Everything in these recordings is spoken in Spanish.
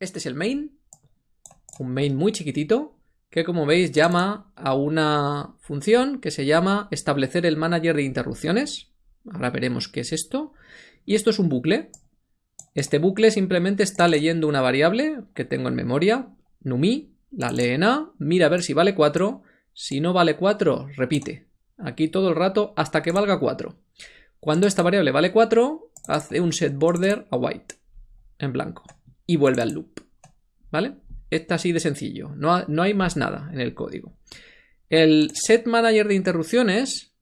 Este es el main, un main muy chiquitito, que como veis llama a una función que se llama establecer el manager de interrupciones. Ahora veremos qué es esto. Y esto es un bucle. Este bucle simplemente está leyendo una variable que tengo en memoria, numi, la lee en A, mira a ver si vale 4, si no vale 4, repite. Aquí todo el rato hasta que valga 4. Cuando esta variable vale 4, hace un set border a white, en blanco, y vuelve al loop. ¿Vale? Está así de sencillo, no, no hay más nada en el código. El set manager de interrupciones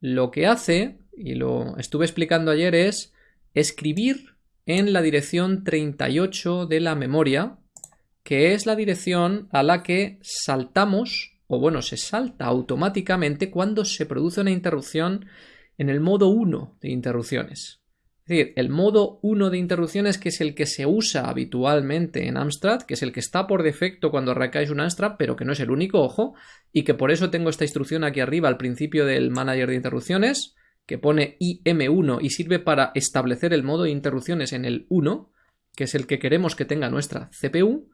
lo que hace, y lo estuve explicando ayer, es escribir en la dirección 38 de la memoria, que es la dirección a la que saltamos, o bueno, se salta automáticamente cuando se produce una interrupción en el modo 1 de interrupciones. Es decir, el modo 1 de interrupciones, que es el que se usa habitualmente en Amstrad, que es el que está por defecto cuando arrancáis un Amstrad, pero que no es el único, ojo, y que por eso tengo esta instrucción aquí arriba al principio del manager de interrupciones, que pone IM1 y sirve para establecer el modo de interrupciones en el 1, que es el que queremos que tenga nuestra CPU.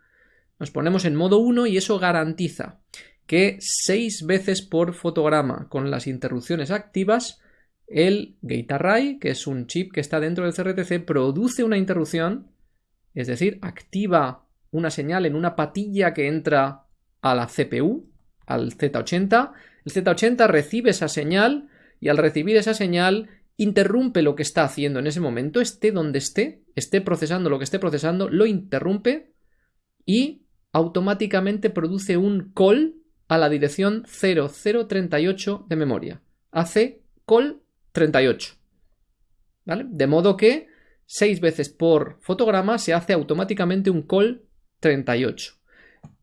Nos ponemos en modo 1 y eso garantiza que 6 veces por fotograma con las interrupciones activas el gate array, que es un chip que está dentro del CRTC, produce una interrupción, es decir, activa una señal en una patilla que entra a la CPU, al Z80. El Z80 recibe esa señal y al recibir esa señal interrumpe lo que está haciendo en ese momento, esté donde esté, esté procesando lo que esté procesando, lo interrumpe y automáticamente produce un call a la dirección 0038 de memoria. Hace call 38. ¿Vale? De modo que 6 veces por fotograma se hace automáticamente un call 38.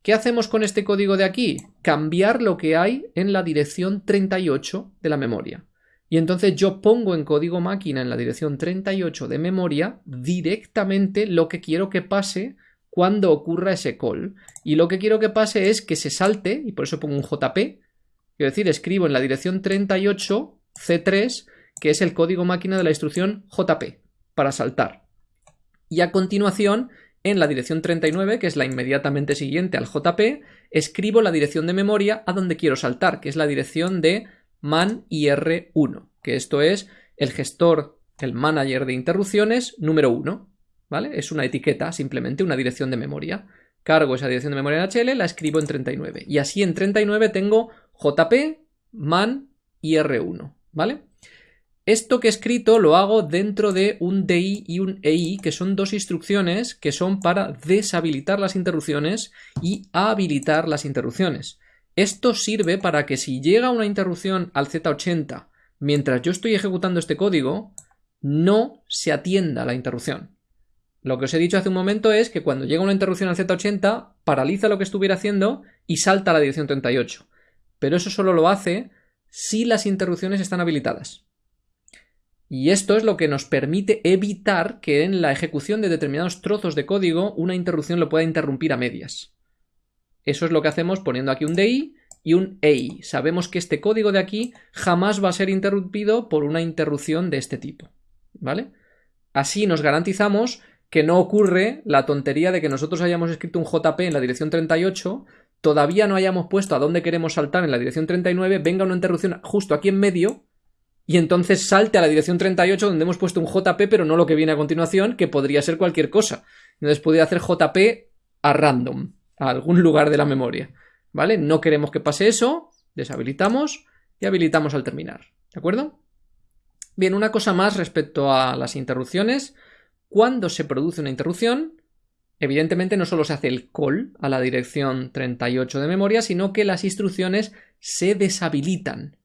¿Qué hacemos con este código de aquí? Cambiar lo que hay en la dirección 38 de la memoria. Y entonces yo pongo en código máquina en la dirección 38 de memoria directamente lo que quiero que pase cuando ocurra ese call. Y lo que quiero que pase es que se salte, y por eso pongo un JP, quiero decir, escribo en la dirección 38 C3 que es el código máquina de la instrucción JP, para saltar. Y a continuación, en la dirección 39, que es la inmediatamente siguiente al JP, escribo la dirección de memoria a donde quiero saltar, que es la dirección de man ir1, que esto es el gestor, el manager de interrupciones número 1, ¿vale? Es una etiqueta, simplemente una dirección de memoria. Cargo esa dirección de memoria en HL, la escribo en 39. Y así en 39 tengo JP, man ir1, ¿vale? Esto que he escrito lo hago dentro de un DI y un EI, que son dos instrucciones que son para deshabilitar las interrupciones y habilitar las interrupciones. Esto sirve para que si llega una interrupción al Z80 mientras yo estoy ejecutando este código, no se atienda la interrupción. Lo que os he dicho hace un momento es que cuando llega una interrupción al Z80, paraliza lo que estuviera haciendo y salta a la dirección 38. Pero eso solo lo hace si las interrupciones están habilitadas. Y esto es lo que nos permite evitar que en la ejecución de determinados trozos de código una interrupción lo pueda interrumpir a medias. Eso es lo que hacemos poniendo aquí un DI y un EI. Sabemos que este código de aquí jamás va a ser interrumpido por una interrupción de este tipo. ¿Vale? Así nos garantizamos que no ocurre la tontería de que nosotros hayamos escrito un JP en la dirección 38, todavía no hayamos puesto a dónde queremos saltar en la dirección 39, venga una interrupción justo aquí en medio y entonces salte a la dirección 38 donde hemos puesto un JP pero no lo que viene a continuación, que podría ser cualquier cosa. Entonces podría hacer JP a random, a algún lugar de la memoria. ¿Vale? No queremos que pase eso, deshabilitamos y habilitamos al terminar. ¿De acuerdo? Bien, una cosa más respecto a las interrupciones. Cuando se produce una interrupción, evidentemente no solo se hace el call a la dirección 38 de memoria, sino que las instrucciones se deshabilitan.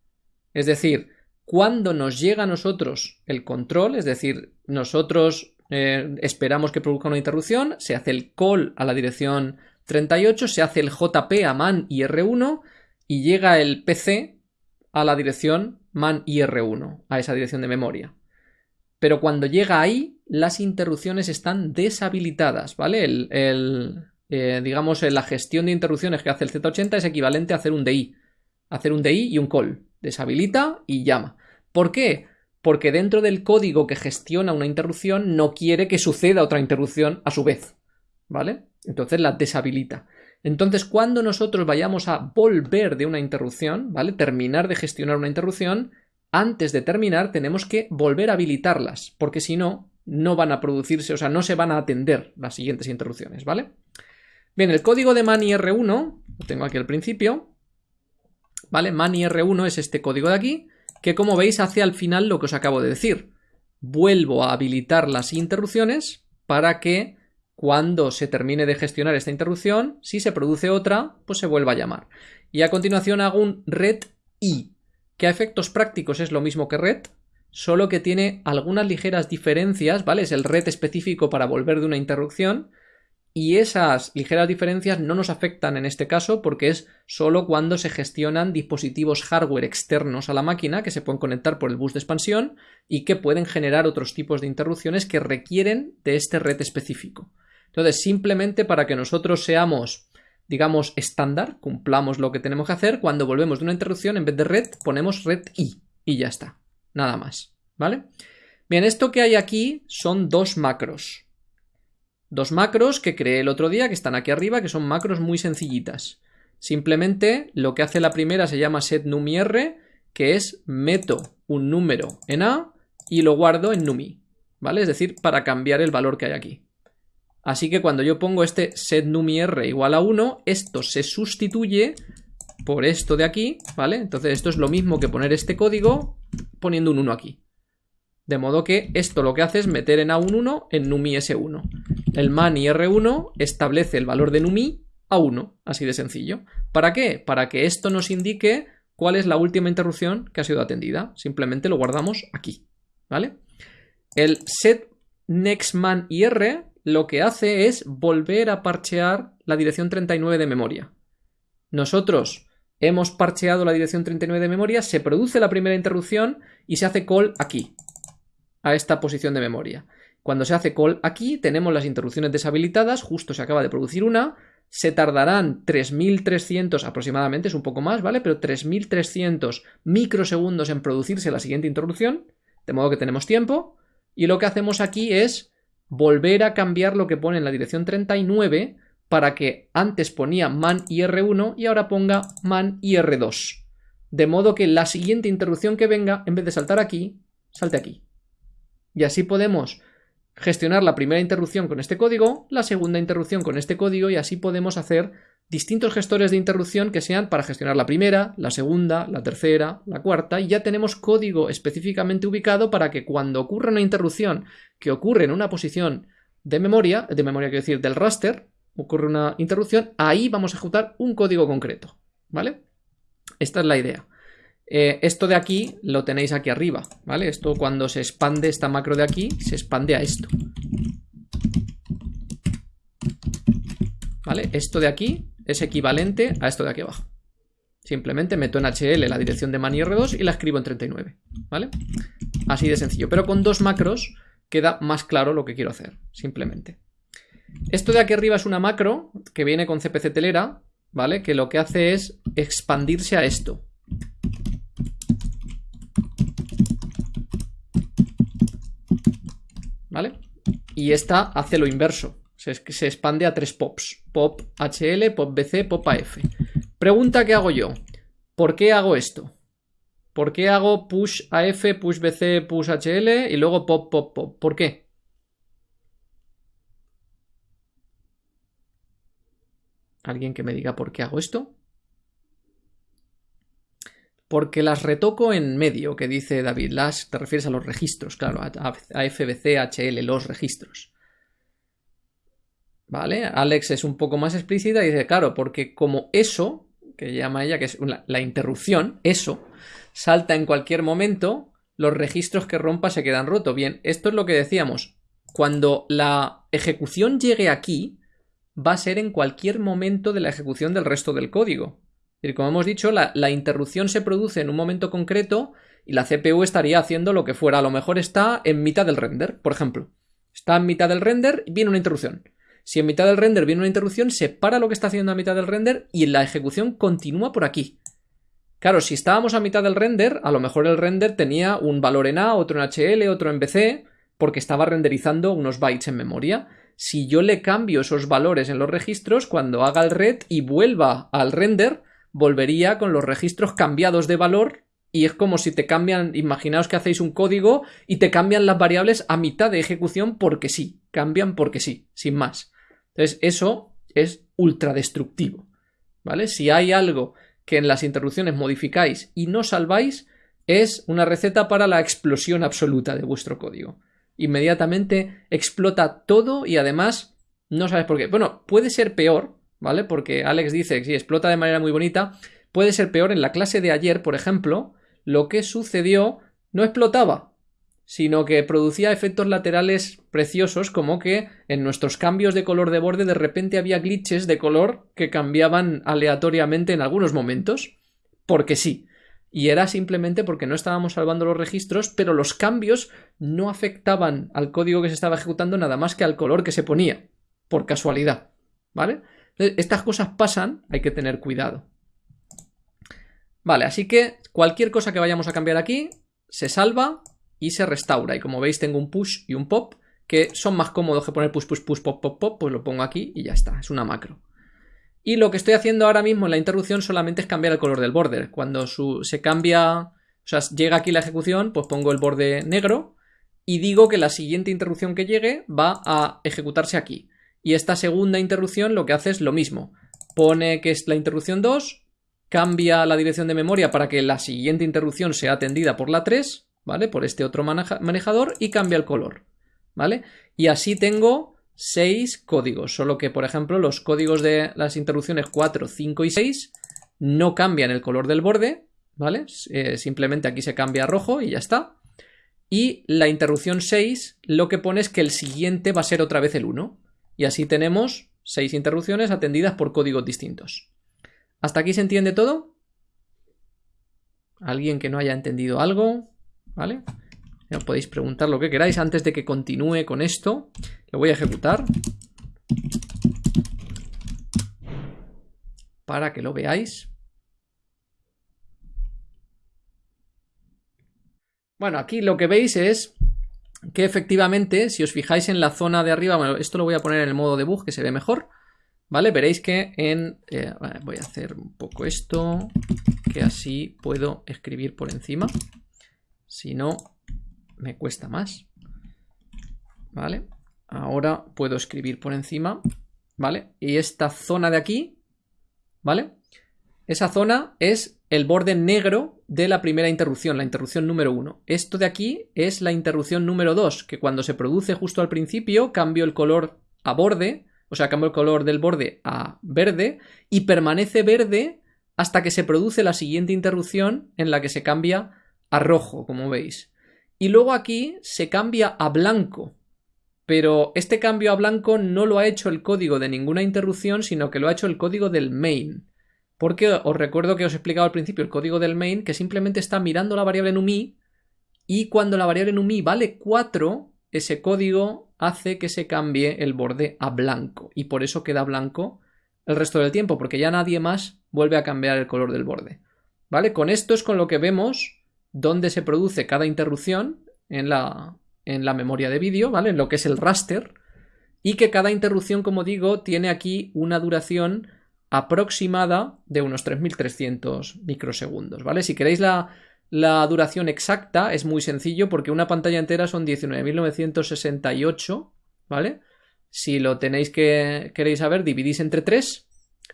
Es decir, cuando nos llega a nosotros el control, es decir, nosotros eh, esperamos que produzca una interrupción, se hace el call a la dirección 38, se hace el JP a man IR1 y llega el PC a la dirección man IR1, a esa dirección de memoria. Pero cuando llega ahí, las interrupciones están deshabilitadas, ¿vale? El, eh, digamos, la gestión de interrupciones que hace el Z80 es equivalente a hacer un DI. Hacer un DI y un call deshabilita y llama. ¿Por qué? Porque dentro del código que gestiona una interrupción no quiere que suceda otra interrupción a su vez. ¿vale? Entonces la deshabilita. Entonces, cuando nosotros vayamos a volver de una interrupción, ¿vale? Terminar de gestionar una interrupción, antes de terminar tenemos que volver a habilitarlas, porque si no, no van a producirse, o sea, no se van a atender las siguientes interrupciones, ¿vale? Bien, el código de MANI-R1, lo tengo aquí al principio, ¿vale? MANI-R1 es este código de aquí, que como veis hace al final lo que os acabo de decir. Vuelvo a habilitar las interrupciones para que cuando se termine de gestionar esta interrupción, si se produce otra, pues se vuelva a llamar. Y a continuación hago un red i, que a efectos prácticos es lo mismo que red, solo que tiene algunas ligeras diferencias, ¿vale? Es el red específico para volver de una interrupción, y esas ligeras diferencias no nos afectan en este caso porque es solo cuando se gestionan dispositivos hardware externos a la máquina que se pueden conectar por el bus de expansión y que pueden generar otros tipos de interrupciones que requieren de este red específico. Entonces, simplemente para que nosotros seamos, digamos, estándar, cumplamos lo que tenemos que hacer, cuando volvemos de una interrupción, en vez de red, ponemos red i y ya está. Nada más. ¿Vale? Bien, esto que hay aquí son dos macros. Dos macros que creé el otro día, que están aquí arriba, que son macros muy sencillitas. Simplemente lo que hace la primera se llama setNumiR, que es meto un número en A y lo guardo en numi, ¿vale? Es decir, para cambiar el valor que hay aquí. Así que cuando yo pongo este setNumiR igual a 1, esto se sustituye por esto de aquí, ¿vale? Entonces esto es lo mismo que poner este código poniendo un 1 aquí. De modo que esto lo que hace es meter en A1 1 en numi S1. El mani R1 establece el valor de numi a 1, así de sencillo. ¿Para qué? Para que esto nos indique cuál es la última interrupción que ha sido atendida. Simplemente lo guardamos aquí, ¿vale? El set nextman IR lo que hace es volver a parchear la dirección 39 de memoria. Nosotros hemos parcheado la dirección 39 de memoria, se produce la primera interrupción y se hace call aquí, a esta posición de memoria. Cuando se hace call aquí, tenemos las interrupciones deshabilitadas, justo se acaba de producir una, se tardarán 3300 aproximadamente, es un poco más, ¿vale? Pero 3300 microsegundos en producirse la siguiente interrupción, de modo que tenemos tiempo, y lo que hacemos aquí es volver a cambiar lo que pone en la dirección 39 para que antes ponía man ir1 y ahora ponga man ir2. De modo que la siguiente interrupción que venga, en vez de saltar aquí, salte aquí. Y así podemos gestionar la primera interrupción con este código, la segunda interrupción con este código y así podemos hacer distintos gestores de interrupción que sean para gestionar la primera, la segunda, la tercera, la cuarta y ya tenemos código específicamente ubicado para que cuando ocurra una interrupción que ocurre en una posición de memoria, de memoria quiero decir del raster, ocurre una interrupción, ahí vamos a ejecutar un código concreto, ¿vale? Esta es la idea. Eh, esto de aquí lo tenéis aquí arriba, ¿vale? Esto cuando se expande esta macro de aquí, se expande a esto. ¿Vale? Esto de aquí es equivalente a esto de aquí abajo. Simplemente meto en HL la dirección de manir2 y la escribo en 39, ¿vale? Así de sencillo. Pero con dos macros queda más claro lo que quiero hacer, simplemente. Esto de aquí arriba es una macro que viene con CPC telera, ¿vale? Que lo que hace es expandirse a esto. ¿Vale? Y esta hace lo inverso. Se, expande a tres pops. Pop HL, pop BC, pop AF. Pregunta que hago yo. ¿Por qué hago esto? ¿Por qué hago push AF, push BC, push HL y luego pop, pop, pop? ¿Por qué? ¿Alguien que me diga por qué hago esto? Porque las retoco en medio, que dice David. Las te refieres a los registros, claro, a FBC, HL, los registros. ¿Vale? Alex es un poco más explícita y dice, claro, porque como eso, que llama ella, que es la interrupción, eso, salta en cualquier momento, los registros que rompa se quedan rotos. Bien, esto es lo que decíamos. Cuando la ejecución llegue aquí, va a ser en cualquier momento de la ejecución del resto del código. Y como hemos dicho, la, la, interrupción se produce en un momento concreto y la CPU estaría haciendo lo que fuera. A lo mejor está en mitad del render, por ejemplo. Está en mitad del render y viene una interrupción. Si en mitad del render viene una interrupción, se para lo que está haciendo a mitad del render y la ejecución continúa por aquí. Claro, si estábamos a mitad del render, a lo mejor el render tenía un valor en A, otro en HL, otro en BC, porque estaba renderizando unos bytes en memoria. si yo le cambio esos valores en los registros, cuando haga el red y vuelva al render, volvería con los registros cambiados de valor y es como si te cambian, imaginaos que hacéis un código y te cambian las variables a mitad de ejecución porque sí, cambian porque sí, sin más. Entonces eso es ultra destructivo, ¿vale? Si hay algo que en las interrupciones modificáis y no salváis, es una receta para la explosión absoluta de vuestro código. Inmediatamente explota todo y además no sabes por qué. Bueno, puede ser peor, ¿vale? Porque Alex dice que si explota de manera muy bonita, puede ser peor en la clase de ayer, por ejemplo, lo que sucedió no explotaba, sino que producía efectos laterales preciosos como que en nuestros cambios de color de borde de repente había glitches de color que cambiaban aleatoriamente en algunos momentos, porque sí. Y era simplemente porque no estábamos salvando los registros, pero los cambios no afectaban al código que se estaba ejecutando nada más que al color que se ponía, por casualidad. ¿Vale? Estas cosas pasan, hay que tener cuidado. Vale, así que cualquier cosa que vayamos a cambiar aquí se salva y se restaura. Y como veis tengo un push y un pop que son más cómodos que poner push, push, push, pop, pop, pop, pues lo pongo aquí y ya está, es una macro. Y lo que estoy haciendo ahora mismo en la interrupción solamente es cambiar el color del border. Cuando se cambia, o sea, llega aquí la ejecución, pues pongo el borde negro y digo que la siguiente interrupción que llegue va a ejecutarse aquí. Y esta segunda interrupción lo que hace es lo mismo. Pone que es la interrupción 2, cambia la dirección de memoria para que la siguiente interrupción sea atendida por la 3, ¿vale? Por este otro manejador y cambia el color, ¿vale? Y así tengo 6 códigos, solo que, por ejemplo, los códigos de las interrupciones 4, 5 y 6 no cambian el color del borde, ¿vale? Eh, simplemente aquí se cambia a rojo y ya está. Y la interrupción 6 lo que pone es que el siguiente va a ser otra vez el 1. Y así tenemos 6 interrupciones atendidas por códigos distintos. ¿Hasta aquí se entiende todo? ¿Alguien que no haya entendido algo? ¿Vale? Ya podéis preguntar lo que queráis antes de que continúe con esto. Lo voy a ejecutar. Para que lo veáis. Bueno, aquí lo que veis es que efectivamente, si os fijáis en la zona de arriba, bueno, esto lo voy a poner en el modo debug que se ve mejor. ¿Vale? Veréis que en... Eh, voy a hacer un poco esto, que así puedo escribir por encima. Si no, me cuesta más. ¿Vale? Ahora puedo escribir por encima. ¿Vale? Y esta zona de aquí, ¿vale? Esa zona es el borde negro de la primera interrupción, la interrupción número 1. Esto de aquí es la interrupción número 2, que cuando se produce justo al principio cambio el color a borde o sea, cambio el color del borde a verde y permanece verde hasta que se produce la siguiente interrupción en la que se cambia a rojo, como veis. Y luego aquí se cambia a blanco, pero este cambio a blanco no lo ha hecho el código de ninguna interrupción, sino que lo ha hecho el código del main. Porque os recuerdo que os he explicado al principio el código del main, que simplemente está mirando la variable numi y cuando la variable numi vale 4, ese código hace que se cambie el borde a blanco y por eso queda blanco el resto del tiempo, porque ya nadie más vuelve a cambiar el color del borde. ¿Vale? Con esto es con lo que vemos dónde se produce cada interrupción en la, en la memoria de vídeo, ¿vale? En lo que es el raster. Y que cada interrupción, como digo, tiene aquí una duración aproximada de unos 3300 microsegundos, ¿vale? Si queréis la, la duración exacta es muy sencillo porque una pantalla entera son 19.968, ¿vale? Si lo tenéis que queréis saber, dividís entre 3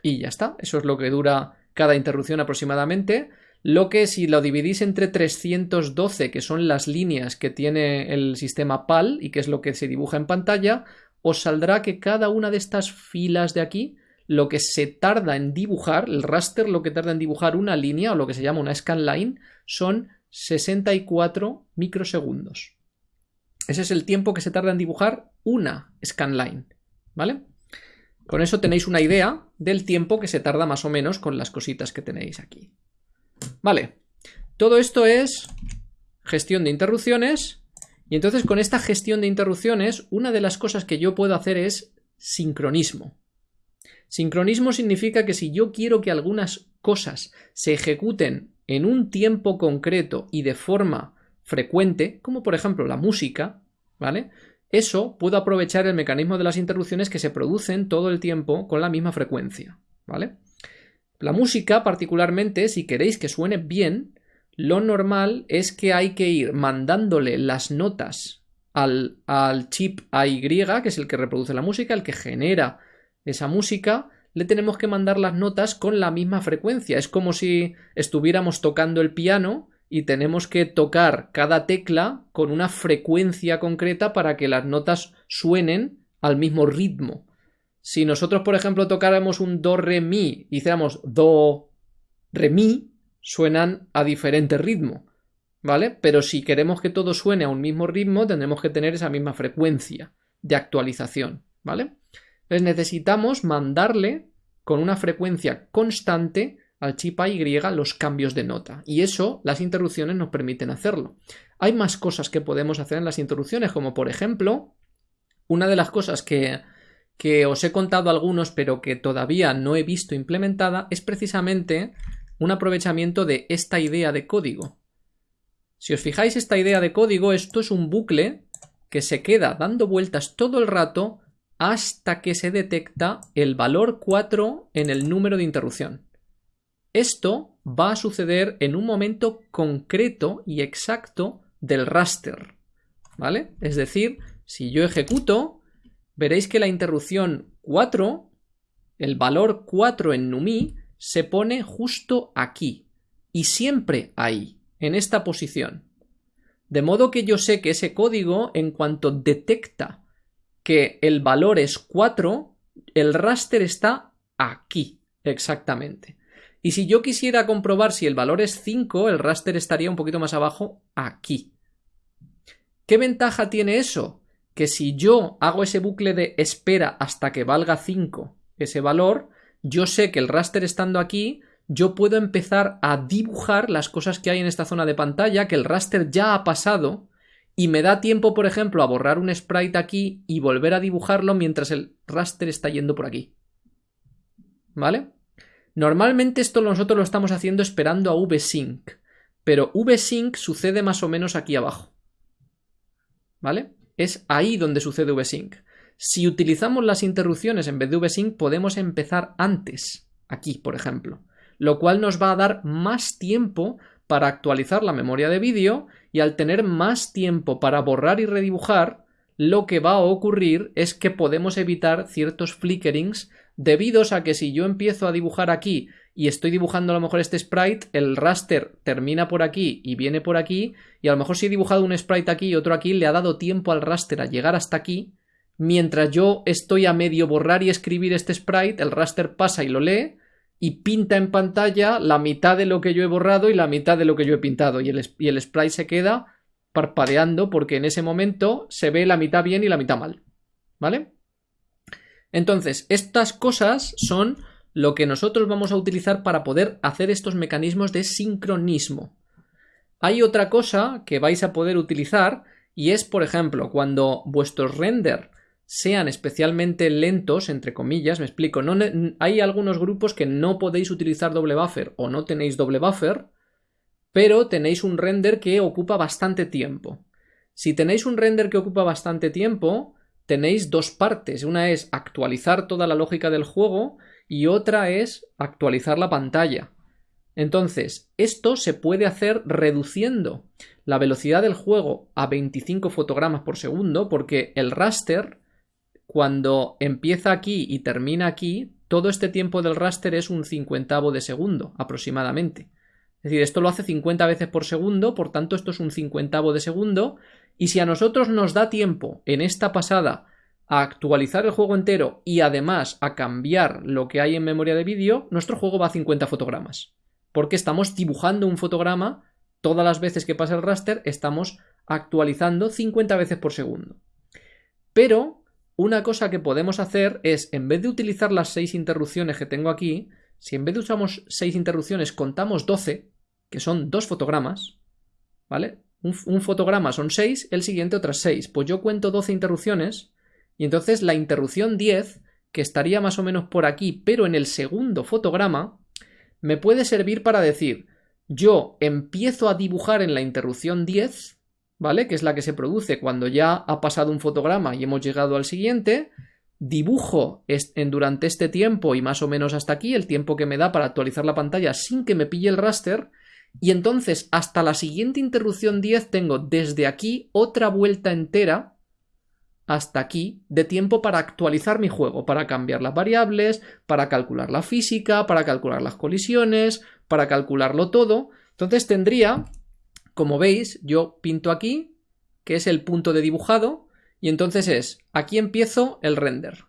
y ya está. Eso es lo que dura cada interrupción aproximadamente. Lo que si lo dividís entre 312, que son las líneas que tiene el sistema PAL y que es lo que se dibuja en pantalla, os saldrá que cada una de estas filas de aquí lo que se tarda en dibujar, el raster lo que tarda en dibujar una línea o lo que se llama una scanline son 64 microsegundos. Ese es el tiempo que se tarda en dibujar una scanline, ¿vale? Con eso tenéis una idea del tiempo que se tarda más o menos con las cositas que tenéis aquí. Vale, todo esto es gestión de interrupciones y entonces con esta gestión de interrupciones una de las cosas que yo puedo hacer es sincronismo. Sincronismo significa que si yo quiero que algunas cosas se ejecuten en un tiempo concreto y de forma frecuente, como por ejemplo la música, ¿vale? eso puedo aprovechar el mecanismo de las interrupciones que se producen todo el tiempo con la misma frecuencia, ¿vale? La música, particularmente, si queréis que suene bien, lo normal es que hay que ir mandándole las notas al, al chip AY, que es el que reproduce la música, el que genera esa música, le tenemos que mandar las notas con la misma frecuencia. Es como si estuviéramos tocando el piano y tenemos que tocar cada tecla con una frecuencia concreta para que las notas suenen al mismo ritmo. Si nosotros, por ejemplo, tocáramos un do, re, mi y hiciéramos do, re, mi, suenan a diferente ritmo. ¿Vale? Pero si queremos que todo suene a un mismo ritmo, tendremos que tener esa misma frecuencia de actualización. ¿Vale? Necesitamos mandarle con una frecuencia constante al chip AY los cambios de nota. Y eso las interrupciones nos permiten hacerlo. Hay más cosas que podemos hacer en las interrupciones, como por ejemplo, una de las cosas que, que os he contado algunos, pero que todavía no he visto implementada, es precisamente un aprovechamiento de esta idea de código. Si os fijáis, esta idea de código, esto es un bucle que se queda dando vueltas todo el rato hasta que se detecta el valor 4 en el número de interrupción. Esto va a suceder en un momento concreto y exacto del raster. ¿Vale? Es decir, si yo ejecuto, veréis que la interrupción 4, el valor 4 en NUMI, se pone justo aquí. Y siempre ahí, en esta posición. De modo que yo sé que ese código, en cuanto detecta que el valor es 4, el raster está aquí, exactamente. Y si yo quisiera comprobar si el valor es 5, el raster estaría un poquito más abajo, aquí. ¿Qué ventaja tiene eso? Que si yo hago ese bucle de espera hasta que valga 5 ese valor, yo sé que el raster estando aquí, yo puedo empezar a dibujar las cosas que hay en esta zona de pantalla, que el raster ya ha pasado, y me da tiempo, por ejemplo, a borrar un sprite aquí y volver a dibujarlo mientras el raster está yendo por aquí. ¿Vale? Normalmente esto nosotros lo estamos haciendo esperando a vsync, pero vsync sucede más o menos aquí abajo. ¿Vale? Es ahí donde sucede vsync. Si utilizamos las interrupciones en vez de vsync podemos empezar antes, aquí por ejemplo, lo cual nos va a dar más tiempo para actualizar la memoria de vídeo y al tener más tiempo para borrar y redibujar, lo que va a ocurrir es que podemos evitar ciertos flickerings debidos a que si yo empiezo a dibujar aquí y estoy dibujando a lo mejor este sprite, el raster termina por aquí y viene por aquí, y a lo mejor si he dibujado un sprite aquí y otro aquí, le ha dado tiempo al raster a llegar hasta aquí, mientras yo estoy a medio borrar y escribir este sprite, el raster pasa y lo lee, y pinta en pantalla la mitad de lo que yo he borrado y la mitad de lo que yo he pintado, y el, y el sprite se queda parpadeando porque en ese momento se ve la mitad bien y la mitad mal. ¿Vale? Entonces, estas cosas son lo que nosotros vamos a utilizar para poder hacer estos mecanismos de sincronismo. Hay otra cosa que vais a poder utilizar y es, por ejemplo, cuando vuestros render sean especialmente lentos, entre comillas, me explico, no, hay algunos grupos que no podéis utilizar doble buffer o no tenéis doble buffer, pero tenéis un render que ocupa bastante tiempo. Si tenéis un render que ocupa bastante tiempo, tenéis dos partes. Una es actualizar toda la lógica del juego y otra es actualizar la pantalla. Entonces, esto se puede hacer reduciendo la velocidad del juego a 25 fotogramas por segundo porque el raster, cuando empieza aquí y termina aquí, todo este tiempo del raster es un cincuentavo de segundo aproximadamente. Es decir, esto lo hace 50 veces por segundo, por tanto esto es un cincuentavo de segundo, y si a nosotros nos da tiempo en esta pasada a actualizar el juego entero y además a cambiar lo que hay en memoria de vídeo, nuestro juego va a 50 fotogramas. Porque estamos dibujando un fotograma, todas las veces que pasa el raster estamos actualizando 50 veces por segundo. Pero una cosa que podemos hacer es, en vez de utilizar las 6 interrupciones que tengo aquí, si en vez de usamos 6 interrupciones contamos 12, que son dos fotogramas, ¿vale? Un, fotograma son 6, el siguiente otras 6. Pues yo cuento 12 interrupciones y entonces la interrupción 10, que estaría más o menos por aquí, pero en el segundo fotograma, me puede servir para decir, yo empiezo a dibujar en la interrupción 10, ¿vale? Que es la que se produce cuando ya ha pasado un fotograma y hemos llegado al siguiente. Dibujo en, durante este tiempo y más o menos hasta aquí, el tiempo que me da para actualizar la pantalla sin que me pille el raster. Y entonces hasta la siguiente interrupción 10 tengo desde aquí otra vuelta entera hasta aquí de tiempo para actualizar mi juego, para cambiar las variables, para calcular la física, para calcular las colisiones, para calcularlo todo. Entonces tendría, como veis, yo pinto aquí, que es el punto de dibujado, y entonces es, aquí empiezo el render.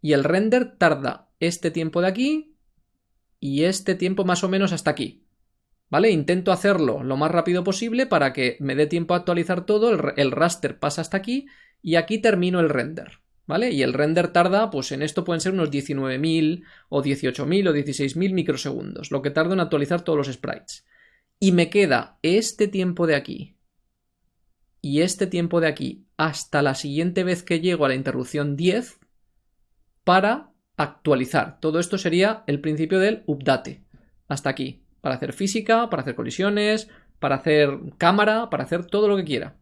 Y el render tarda este tiempo de aquí y este tiempo más o menos hasta aquí. ¿Vale? Intento hacerlo lo más rápido posible para que me dé tiempo a actualizar todo, el, raster pasa hasta aquí y aquí termino el render. ¿Vale? Y el render tarda, pues en esto pueden ser unos 19.000 o 18.000 o 16.000 microsegundos, lo que tarda en actualizar todos los sprites. Y me queda este tiempo de aquí y este tiempo de aquí hasta la siguiente vez que llego a la interrupción 10 para actualizar. Todo esto sería el principio del update. Hasta aquí. Para hacer física, para hacer colisiones, para hacer cámara, para hacer todo lo que quiera.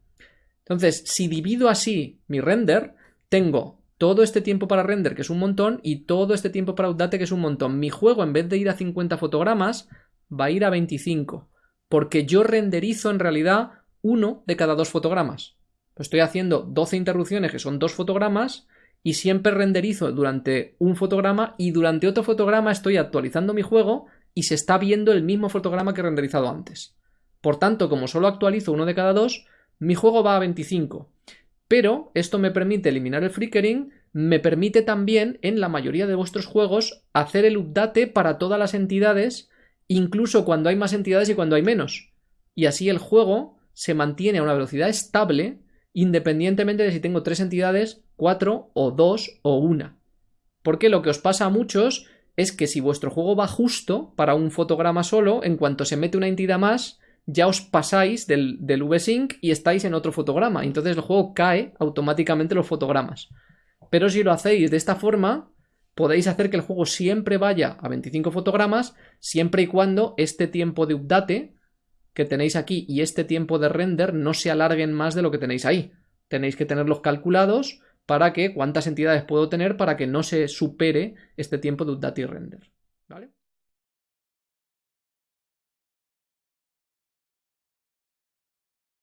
Entonces, si divido así mi render, tengo todo este tiempo para render, que es un montón, y todo este tiempo para update, que es un montón. Mi juego, en vez de ir a 50 fotogramas, va a ir a 25. Porque yo renderizo en realidad uno de cada dos fotogramas. Estoy haciendo 12 interrupciones, que son dos fotogramas, y siempre renderizo durante un fotograma y durante otro fotograma estoy actualizando mi juego y se está viendo el mismo fotograma que he renderizado antes. Por tanto, como solo actualizo uno de cada dos, mi juego va a 25. Pero esto me permite eliminar el flickering, me permite también en la mayoría de vuestros juegos hacer el update para todas las entidades, incluso cuando hay más entidades y cuando hay menos. Y así el juego se mantiene a una velocidad estable independientemente de si tengo tres entidades, cuatro o dos o una. Porque lo que os pasa a muchos es que si vuestro juego va justo para un fotograma solo, en cuanto se mete una entidad más, ya os pasáis del, del VSync y estáis en otro fotograma. Entonces el juego cae automáticamente los fotogramas. Pero si lo hacéis de esta forma, podéis hacer que el juego siempre vaya a 25 fotogramas, siempre y cuando este tiempo de update que tenéis aquí y este tiempo de render no se alarguen más de lo que tenéis ahí. Tenéis que tenerlos calculados para que cuántas entidades puedo tener para que no se supere este tiempo de update y render.